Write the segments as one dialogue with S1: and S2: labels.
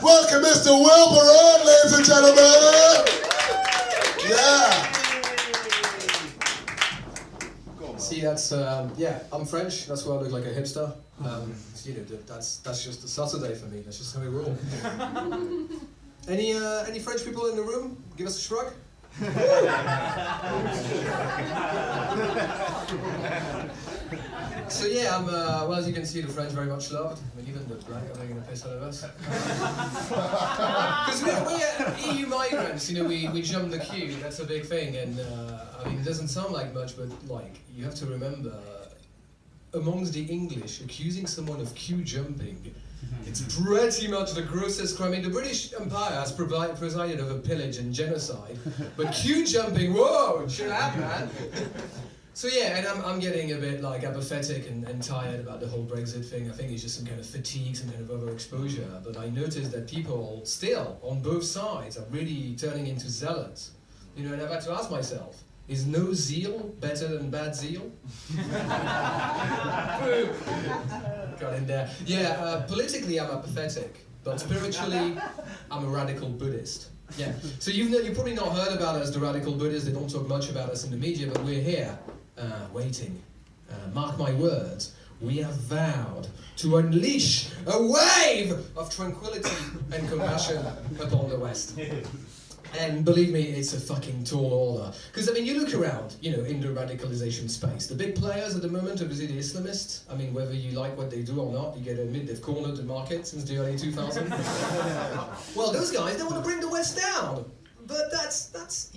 S1: Welcome, Mr. Will Barron, ladies and gentlemen. Yeah.
S2: See, that's um, yeah. I'm French. That's why I look like a hipster. Um, you know, that's that's just a Saturday for me. That's just how we roll. any uh, any French people in the room? Give us a shrug. so yeah, I'm uh, well as you can see, the French very much loved. I mean, even the black are taking a piss out of us. Because we're, we're EU migrants, you know, we, we jump the queue. That's a big thing, and uh, I mean, it doesn't sound like much, but like you have to remember, amongst the English, accusing someone of queue jumping. It's pretty much the grossest crime. I mean, the British Empire has presided over pillage and genocide, but queue jumping, whoa, chill out, man. So yeah, and I'm, I'm getting a bit like apathetic and, and tired about the whole Brexit thing. I think it's just some kind of fatigue, some kind of overexposure. But I noticed that people still, on both sides, are really turning into zealots. You know, and I've had to ask myself, is no zeal better than bad zeal? Got in there. Yeah, uh, politically I'm apathetic, but spiritually I'm a radical Buddhist. Yeah. So you've, you've probably not heard about us, the radical Buddhists. They don't talk much about us in the media, but we're here, uh, waiting. Uh, mark my words. We have vowed to unleash a wave of tranquility and compassion upon the West. And believe me, it's a fucking tall order. Because, I mean, you look around, you know, in the radicalization space. The big players at the moment, obviously the Islamists, I mean, whether you like what they do or not, you get to admit they've cornered the market since the early 2000s. well, those guys, they want to bring the West down. But that's that's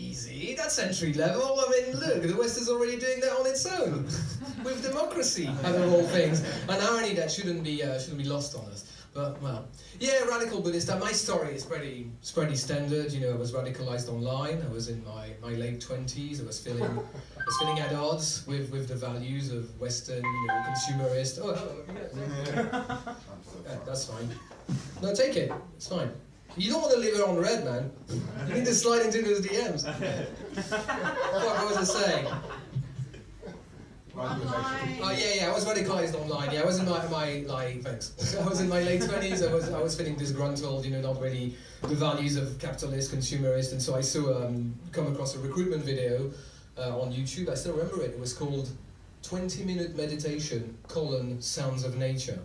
S2: easy. That's entry level. I mean, look, the West is already doing that on its own, with democracy and all things. And irony that shouldn't be uh, shouldn't be lost on us. But well, yeah, radical Buddhist. Uh, my story is pretty it's pretty standard. You know, I was radicalized online. I was in my, my late twenties. I was feeling I was feeling at odds with, with the values of Western, you know, consumerist. Oh, hello. Yeah, that's fine. No, take it. It's fine. You don't want to leave it on red, man. You need to slide into those DMs. what was I saying? Oh yeah, yeah. I was radicalized online. Yeah, I was in my, my like thanks. I was in my late twenties. I was I was feeling disgruntled. You know, not really the values of capitalist, consumerist, and so I saw um, come across a recruitment video uh, on YouTube. I still remember it. It was called 20 minute meditation colon sounds of nature.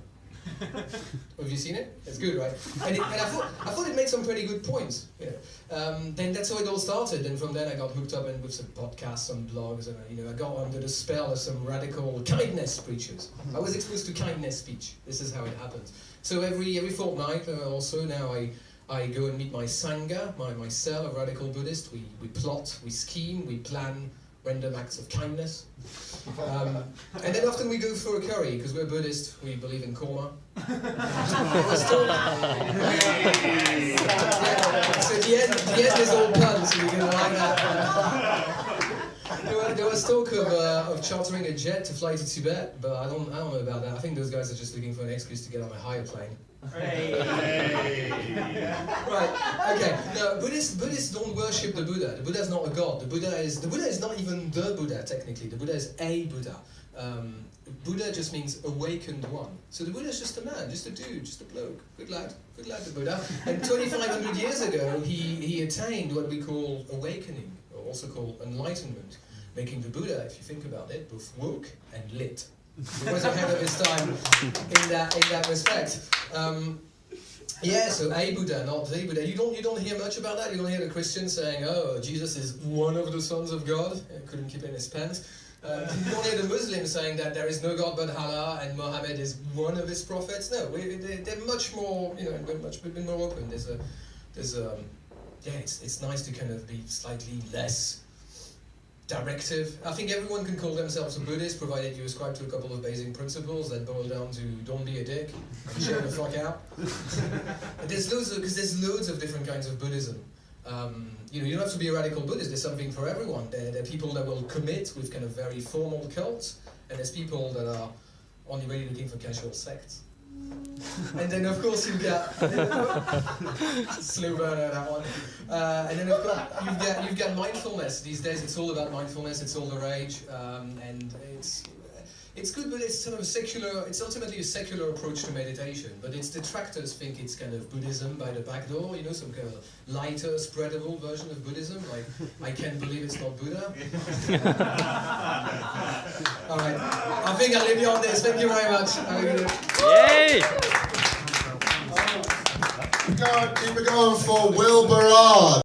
S2: Have you seen it? It's good, right? And, it, and I thought I thought it made some pretty good points. You know. um, then that's how it all started, and from then I got hooked up and with some podcasts, some blogs, and you know I got under the spell of some radical kindness preachers. I was exposed to kindness speech. This is how it happens. So every every fortnight, uh, also now I. I go and meet my sangha, my, my cell of radical Buddhist. We, we plot, we scheme, we plan random acts of kindness. Um, and then often we go for a curry, because we're Buddhist, we believe in karma. We're so the end, the end is all puns, so you're going to like that. There, were, there was talk of, uh, of chartering a jet to fly to Tibet, but I don't, I don't know about that. I think those guys are just looking for an excuse to get on a higher plane. Right. Okay. No, Buddhists Buddhists don't worship the Buddha. The Buddha is not a god. The Buddha is the Buddha is not even the Buddha technically. The Buddha is a Buddha. Um, Buddha just means awakened one. So the Buddha is just a man, just a dude, just a bloke. Good lad. Good lad, the Buddha. And 2,500 years ago, he, he attained what we call awakening, or also called enlightenment, making the Buddha, if you think about it, both woke and lit. He was ahead of his time in that in that respect. Um, yeah, so a Buddha, not the Buddha. You don't you don't hear much about that. You don't hear the Christians saying, "Oh, Jesus is one of the sons of God." Couldn't keep in his pants. Uh, you don't hear the Muslims saying that there is no God but Allah and Muhammad is one of his prophets. No, we, they, they're much more, you know, they're much bit more open. There's a, there's um, yeah, it's it's nice to kind of be slightly less directive. I think everyone can call themselves a Buddhist, provided you ascribe to a couple of basic principles that boil down to don't be a dick and chill the fuck out. there's loads of because there's loads of different kinds of Buddhism. Um, you know, you don't have to be a radical Buddhist. There's something for everyone. There, there are people that will commit with kind of very formal cults, and there's people that are only really looking for casual sects. And then of course you've got slow burner that one. Uh, and then of course you've got you've got mindfulness these days. It's all about mindfulness. It's all the rage, um, and it's it's good, but it's sort of a secular. It's ultimately a secular approach to meditation. But its detractors think it's kind of Buddhism by the back door. You know, some kind of lighter, spreadable version of Buddhism. Like, I can't believe it's not Buddha. All right, think I'll leave you on this. Thank you very much. Have a good day.
S3: Yay!
S1: Keep it going, keep it going for Will Barard.